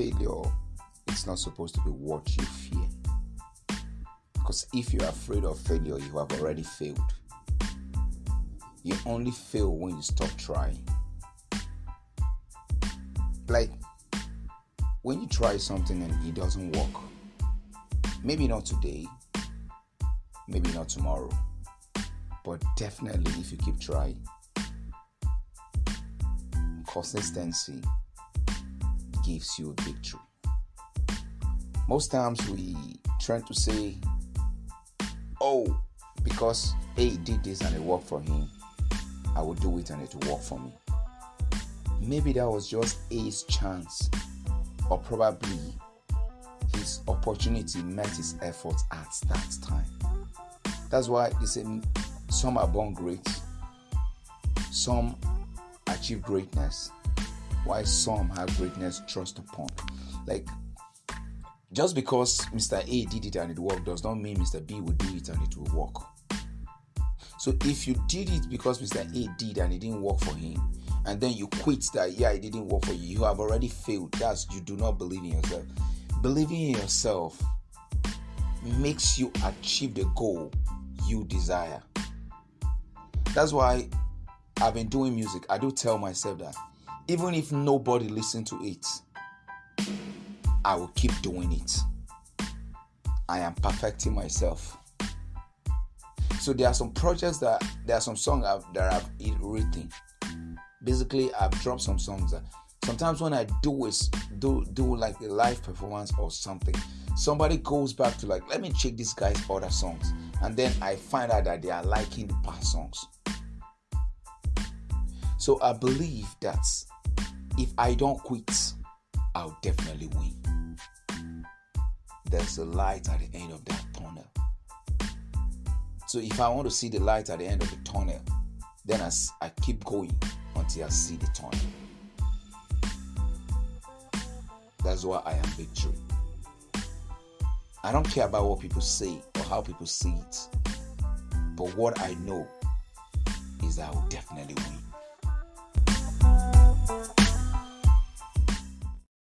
failure it's not supposed to be what you fear. Because if you're afraid of failure, you have already failed. You only fail when you stop trying. Like when you try something and it doesn't work, maybe not today, maybe not tomorrow, but definitely if you keep trying, consistency gives you victory. Most times we try to say, oh, because A did this and it worked for him, I will do it and it will work for me. Maybe that was just A's chance, or probably his opportunity met his efforts at that time. That's why it's a, some are born great, some achieve greatness, while some have greatness thrust upon. Like just because Mr. A did it and it worked does not mean Mr. B will do it and it will work. So if you did it because Mr. A did and it didn't work for him, and then you quit that, yeah, it didn't work for you, you have already failed. That's you do not believe in yourself. Believing in yourself makes you achieve the goal you desire. That's why I've been doing music. I do tell myself that even if nobody listen to it, I will keep doing it. I am perfecting myself. So there are some projects that there are some songs that I've written. Basically, I've dropped some songs. That sometimes when I do is do do like a live performance or something, somebody goes back to like, let me check this guy's other songs, and then I find out that they are liking the past songs. So I believe that if I don't quit, I'll definitely win. There's a light at the end of that tunnel. So if I want to see the light at the end of the tunnel, then I, I keep going until I see the tunnel. That's why I am victory. I don't care about what people say or how people see it. But what I know is I will definitely win.